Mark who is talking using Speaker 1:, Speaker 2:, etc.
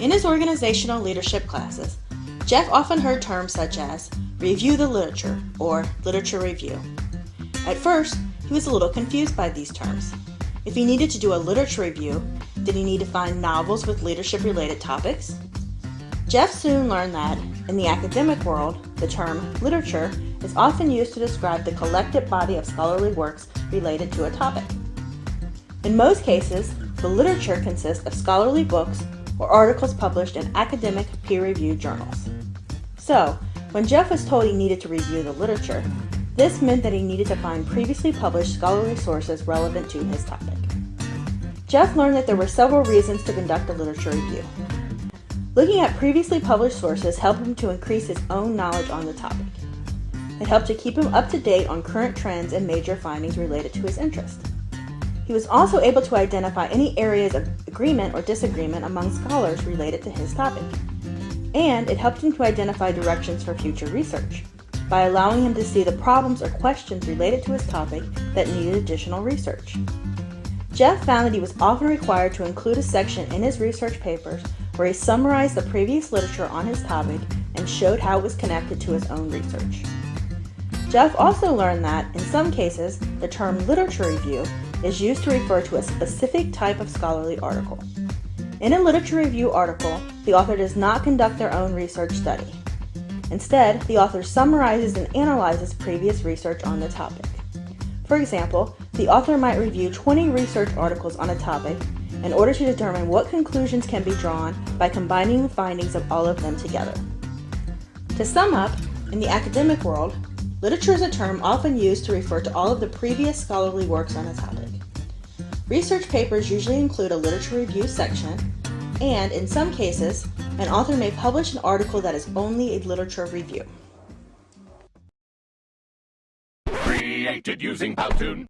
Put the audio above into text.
Speaker 1: In his organizational leadership classes, Jeff often heard terms such as review the literature or literature review. At first, he was a little confused by these terms. If he needed to do a literature review, did he need to find novels with leadership related topics? Jeff soon learned that, in the academic world, the term literature is often used to describe the collective body of scholarly works related to a topic. In most cases, the literature consists of scholarly books or articles published in academic peer-reviewed journals. So, when Jeff was told he needed to review the literature, this meant that he needed to find previously published scholarly sources relevant to his topic. Jeff learned that there were several reasons to conduct a literature review. Looking at previously published sources helped him to increase his own knowledge on the topic. It helped to keep him up to date on current trends and major findings related to his interest. He was also able to identify any areas of agreement or disagreement among scholars related to his topic. And it helped him to identify directions for future research by allowing him to see the problems or questions related to his topic that needed additional research. Jeff found that he was often required to include a section in his research papers where he summarized the previous literature on his topic and showed how it was connected to his own research. Jeff also learned that, in some cases, the term literature review is used to refer to a specific type of scholarly article. In a literature review article, the author does not conduct their own research study. Instead, the author summarizes and analyzes previous research on the topic. For example, the author might review 20 research articles on a topic in order to determine what conclusions can be drawn by combining the findings of all of them together. To sum up, in the academic world, literature is a term often used to refer to all of the previous scholarly works on a topic. Research papers usually include a literature review section, and in some cases, an author may publish an article that is only a literature review.
Speaker 2: Created using Powtoon.